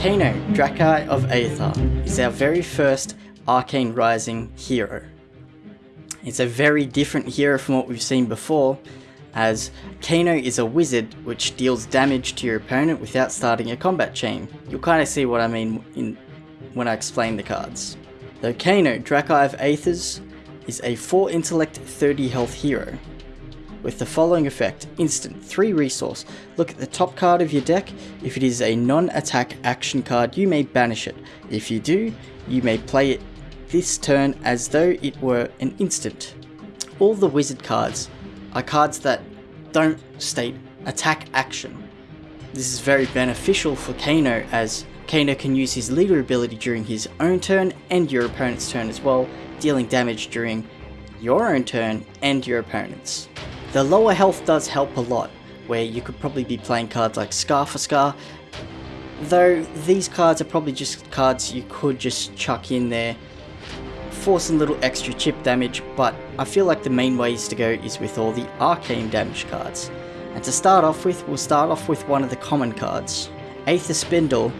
Kano, Dracai of Aether, is our very first Arcane Rising hero. It's a very different hero from what we've seen before, as Kano is a wizard which deals damage to your opponent without starting a combat chain. You'll kind of see what I mean in, when I explain the cards. Though Kano, Dracai of Aethers, is a 4 intellect 30 health hero with the following effect. Instant, 3 resource. Look at the top card of your deck. If it is a non-attack action card, you may banish it. If you do, you may play it this turn as though it were an instant. All the wizard cards are cards that don't state attack action. This is very beneficial for Kano as Kano can use his leader ability during his own turn and your opponent's turn as well, dealing damage during your own turn and your opponent's. The lower health does help a lot, where you could probably be playing cards like Scar for Scar, though these cards are probably just cards you could just chuck in there for some little extra chip damage, but I feel like the main ways to go is with all the arcane damage cards. And to start off with, we'll start off with one of the common cards. Aether Spindle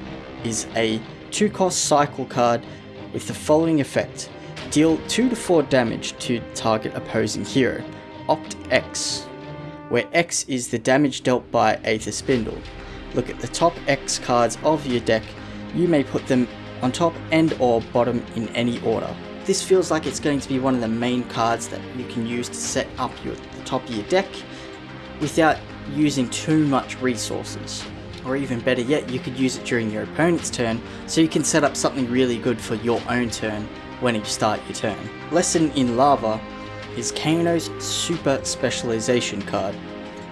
is a 2 cost cycle card with the following effect. Deal 2 to 4 damage to target opposing hero. Opt X, where X is the damage dealt by Aether Spindle. Look at the top X cards of your deck, you may put them on top and or bottom in any order. This feels like it's going to be one of the main cards that you can use to set up your, the top of your deck without using too much resources. Or even better yet, you could use it during your opponent's turn so you can set up something really good for your own turn when you start your turn. Lesson in Lava is Kano's Super Specialization card.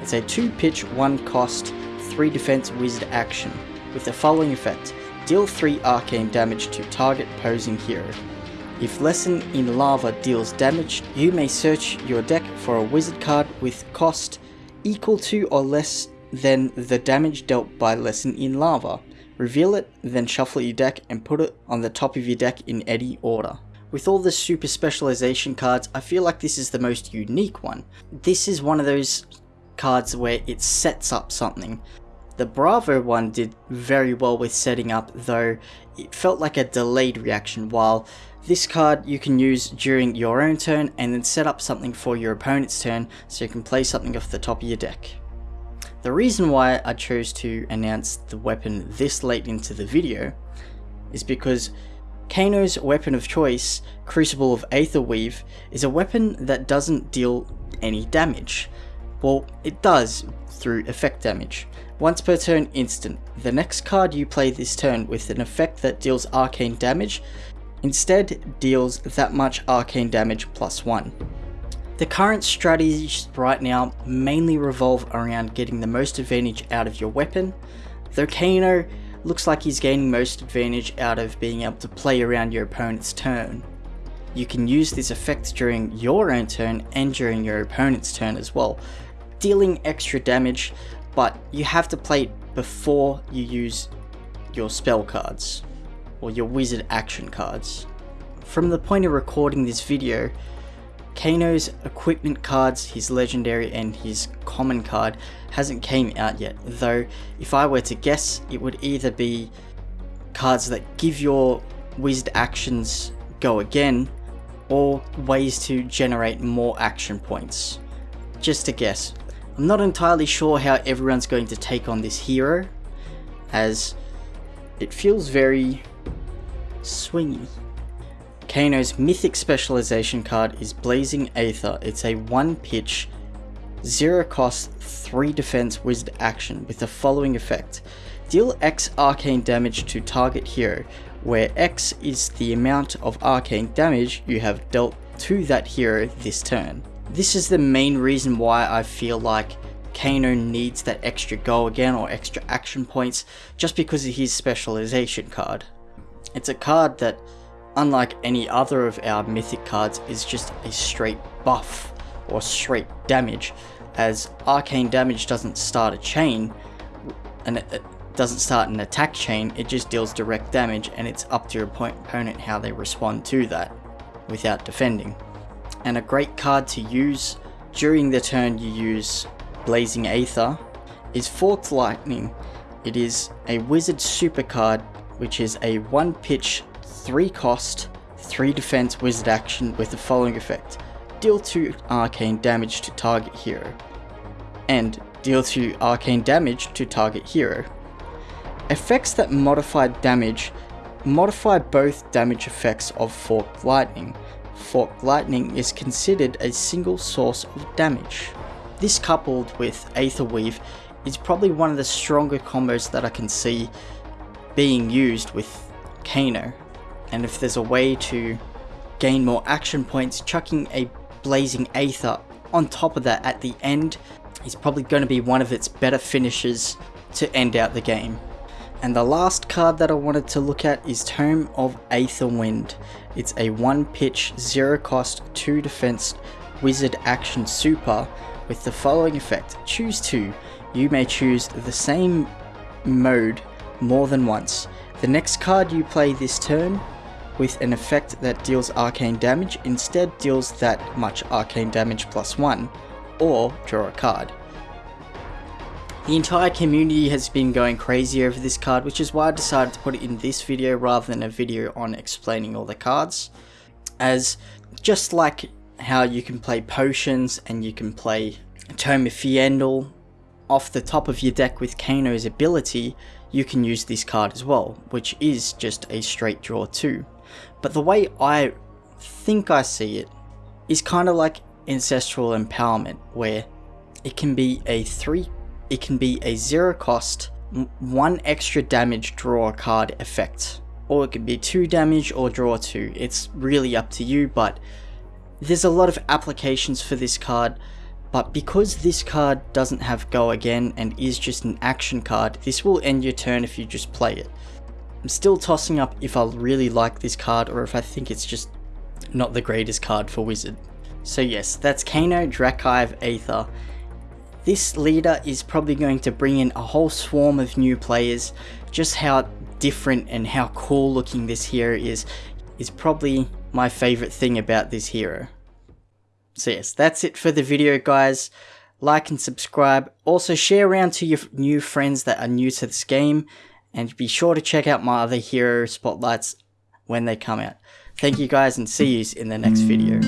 It's a 2 pitch, 1 cost, 3 defense wizard action, with the following effect. Deal 3 arcane damage to target posing hero. If Lesson in Lava deals damage, you may search your deck for a wizard card with cost equal to or less than the damage dealt by Lesson in Lava. Reveal it, then shuffle your deck and put it on the top of your deck in any order. With all the super specialization cards, I feel like this is the most unique one. This is one of those cards where it sets up something. The Bravo one did very well with setting up, though it felt like a delayed reaction, while this card you can use during your own turn and then set up something for your opponent's turn so you can play something off the top of your deck. The reason why I chose to announce the weapon this late into the video is because Kano's weapon of choice, Crucible of Aetherweave, is a weapon that doesn't deal any damage. Well, it does through effect damage. Once per turn instant, the next card you play this turn with an effect that deals arcane damage, instead deals that much arcane damage plus 1. The current strategies right now mainly revolve around getting the most advantage out of your weapon, though Kano looks like he's gaining most advantage out of being able to play around your opponent's turn. You can use this effect during your own turn and during your opponent's turn as well, dealing extra damage, but you have to play it before you use your spell cards, or your wizard action cards. From the point of recording this video, Kano's equipment cards, his legendary and his common card hasn't came out yet, though if I were to guess it would either be cards that give your wizard actions go again or ways to generate more action points. Just a guess. I'm not entirely sure how everyone's going to take on this hero as it feels very swingy. Kano's mythic specialization card is Blazing Aether. It's a 1 pitch, 0 cost, 3 defense wizard action with the following effect. Deal X arcane damage to target hero, where X is the amount of arcane damage you have dealt to that hero this turn. This is the main reason why I feel like Kano needs that extra go again or extra action points just because of his specialization card. It's a card that unlike any other of our mythic cards, is just a straight buff or straight damage, as arcane damage doesn't start a chain, and it doesn't start an attack chain, it just deals direct damage, and it's up to your opponent how they respond to that without defending. And a great card to use during the turn you use Blazing Aether is Forked Lightning. It is a wizard super card which is a 1 pitch, 3 cost, 3 defense wizard action with the following effect. Deal 2 arcane damage to target hero. And deal 2 arcane damage to target hero. Effects that modify damage modify both damage effects of Forked Lightning. Forked Lightning is considered a single source of damage. This coupled with Aether Weave is probably one of the stronger combos that I can see being used with Kano. And if there's a way to gain more action points, chucking a Blazing Aether on top of that at the end is probably going to be one of its better finishes to end out the game. And the last card that I wanted to look at is Tome of Aether Wind. It's a 1 pitch, 0 cost, 2 defense wizard action super with the following effect. Choose 2. You may choose the same mode more than once. The next card you play this turn with an effect that deals arcane damage instead deals that much arcane damage plus 1 or draw a card. The entire community has been going crazy over this card, which is why I decided to put it in this video rather than a video on explaining all the cards. As just like how you can play potions and you can play Tome of Fyendal off the top of your deck with Kano's ability, you can use this card as well, which is just a straight draw too. But the way I think I see it is kind of like Ancestral Empowerment, where it can be a 3 it can be a zero cost, one extra damage draw card effect. Or it can be two damage or draw two. It's really up to you, but there's a lot of applications for this card. But because this card doesn't have go again and is just an action card, this will end your turn if you just play it. I'm still tossing up if I really like this card or if I think it's just not the greatest card for Wizard. So yes, that's Kano Dracai of Aether. This leader is probably going to bring in a whole swarm of new players. Just how different and how cool looking this hero is, is probably my favorite thing about this hero. So yes, that's it for the video guys. Like and subscribe. Also share around to your new friends that are new to this game. And be sure to check out my other hero spotlights when they come out. Thank you guys and see you in the next video.